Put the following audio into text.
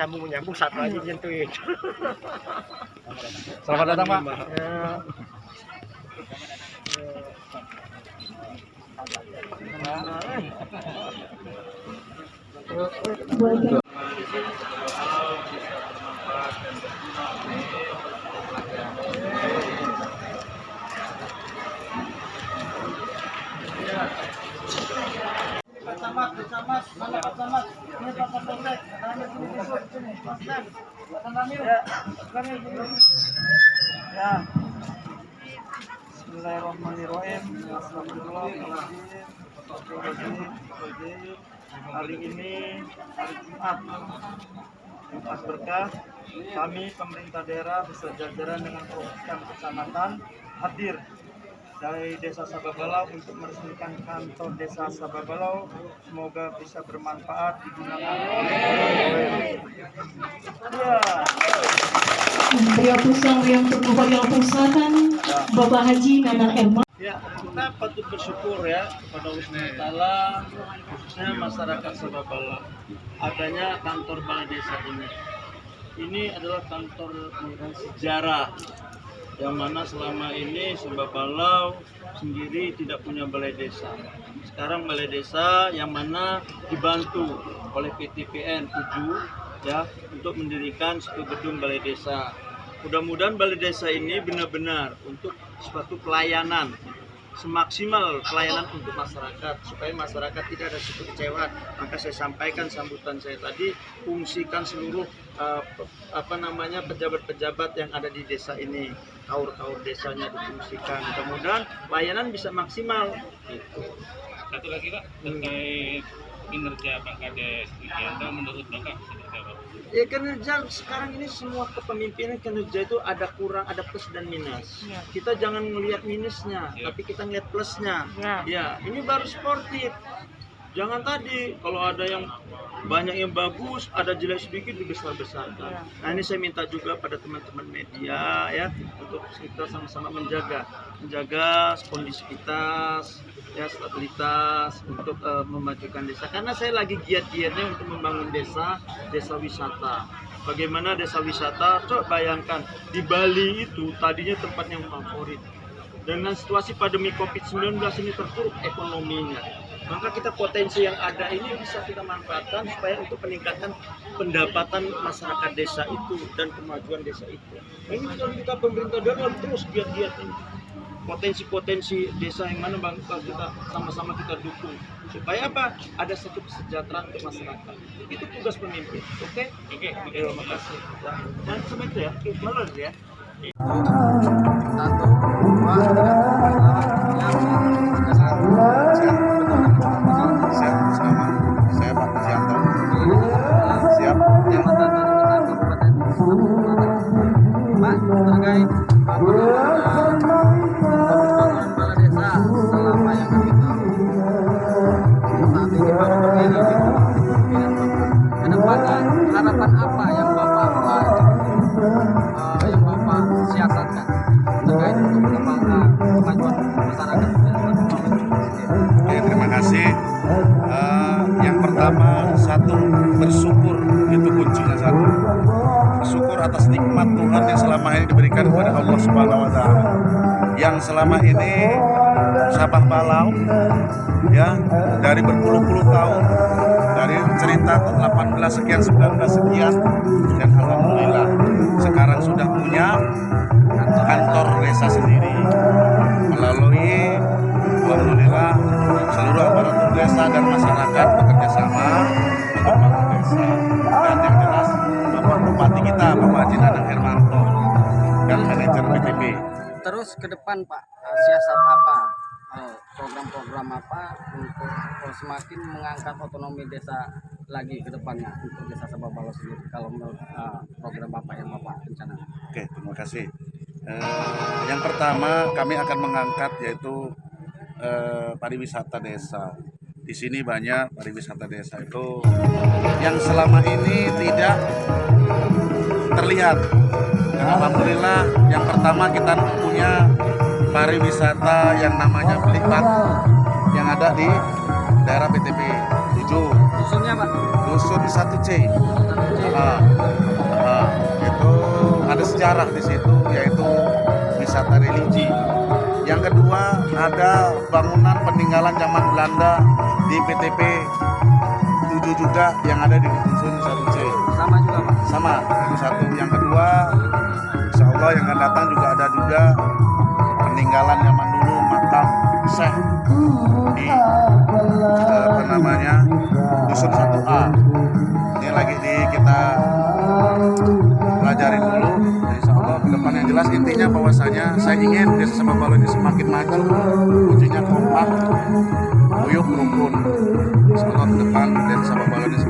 sambung menyambung satu aja nyentuhin Selamat datang Pak. Ya. Ya. Bismillahirrahmanirrahim. Hari ini hari Jumat. Jumat berkah. Kami pemerintah daerah beserta jajaran dengan perwakilan kecamatan hadir dari Desa Sababalau untuk meresmikan kantor Desa Sababalau. Semoga bisa bermanfaat digunakan oleh Ya. Rio Pusang yang Pusakan Bapak Haji Ya, kita patut bersyukur ya pada Allah Taala khususnya masyarakat Sababala adanya kantor balai desa ini. Ini adalah kantor sejarah yang mana selama ini Sababala sendiri tidak punya balai desa. Sekarang balai desa yang mana dibantu oleh PTPN 7 ya untuk mendirikan satu gedung balai desa. Mudah-mudahan balai desa ini benar-benar untuk suatu pelayanan semaksimal pelayanan untuk masyarakat supaya masyarakat tidak ada suatu kecewaan maka saya sampaikan sambutan saya tadi fungsikan seluruh uh, apa namanya pejabat-pejabat yang ada di desa ini. Kaur-kaur desanya difungsikan. Mudah-mudahan pelayanan bisa maksimal. Satu lagi Pak, terkait kinerja Pak Kades Wikianto menurut Bapak seperti apa? Ya kinerja sekarang ini semua kepemimpinan kinerja itu ada kurang, ada plus dan minus. Ya. Kita jangan melihat minusnya, Ya. tapi kita ngeliat plusnya. Ya. Ya, ini baru sportif. Jangan tadi kalau ada yang banyak yang bagus, ada jelek sedikit dibesar-besarkan. Ya. Nah ini saya minta juga pada teman-teman media ya untuk kita sama-sama menjaga, menjaga kondisivitas, ya stabilitas untuk eh, memajukan desa. Karena saya lagi giat-giatnya untuk membangun desa, desa wisata. Bagaimana desa wisata? Coba bayangkan di Bali itu tadinya tempat yang favorit dengan situasi pandemi COVID-19 ini terpuruk ekonominya. Maka kita potensi yang ada ini bisa kita manfaatkan supaya untuk meningkatkan pendapatan masyarakat desa itu dan kemajuan desa itu. Nah, ini kalau kita pemerintah daerah terus giat-giat ini. Potensi-potensi desa yang mana bangsa kita sama-sama kita dukung supaya apa? Ada satu kesejahteraan untuk masyarakat. Itu tugas pemimpin. Oke? Oke, Oke, terima kasih. Ya. Dan itu ya. Oke, jalan ya. Siap, Kepala desa selama yang kami tahu saat ini berdiri di Bapak. Ke depannya harapan apa yang Bapak eh, yang Bapak siasatkan terkait untuk kemajuan masyarakat? Oke, terima kasih. Eh, yang pertama satu bersyukur atas nikmat Tuhan yang selama ini diberikan kepada Allah Subhanahu wa taala. Yang selama ini Sabah Balau ya dari berpuluh-puluh tahun dari cerita 18 sekian 19 sekian dan alhamdulillah sekarang sudah punya kantor desa sendiri melalui alhamdulillah seluruh aparatur desa dan masyarakat bekerja sama untuk membangun desa dan yang Kita Bapak Haji Nanang Hermanto dan manajer BTP Terus ke depan Pak, eh, siasat apa, eh, program-program apa untuk eh, semakin mengangkat otonomi desa lagi ke depannya untuk desa Sababalo sendiri kalau menurut eh, program Bapak yang Bapak rencanakan. Oke, terima kasih. Eh, yang pertama kami akan mengangkat yaitu eh, pariwisata desa. Di sini banyak pariwisata desa itu yang selama ini tidak terlihat. Dan alhamdulillah yang pertama kita punya pariwisata yang namanya Belik Batu yang ada di daerah PTP 7 Dusunnya Pak. dusun 1C. Ah, ah, itu ada sejarah di situ yaitu wisata religi. Yang kedua ada bangunan peninggalan zaman Belanda di PTP 7 juga yang ada di dusun 1C. Sama juga Pak. Sama itu satu. Yang kedua Insya Allah yang akan datang juga ada juga peninggalan zaman dulu makam Syekh di eh, apa namanya dusun 1A ini lagi di kita pelajarin dulu insya Allah ke depan yang jelas intinya bahwasanya saya ingin desa Sababalo ini semakin maju kuncinya kompak Buyuk rumpun sama depan dan sama balonnya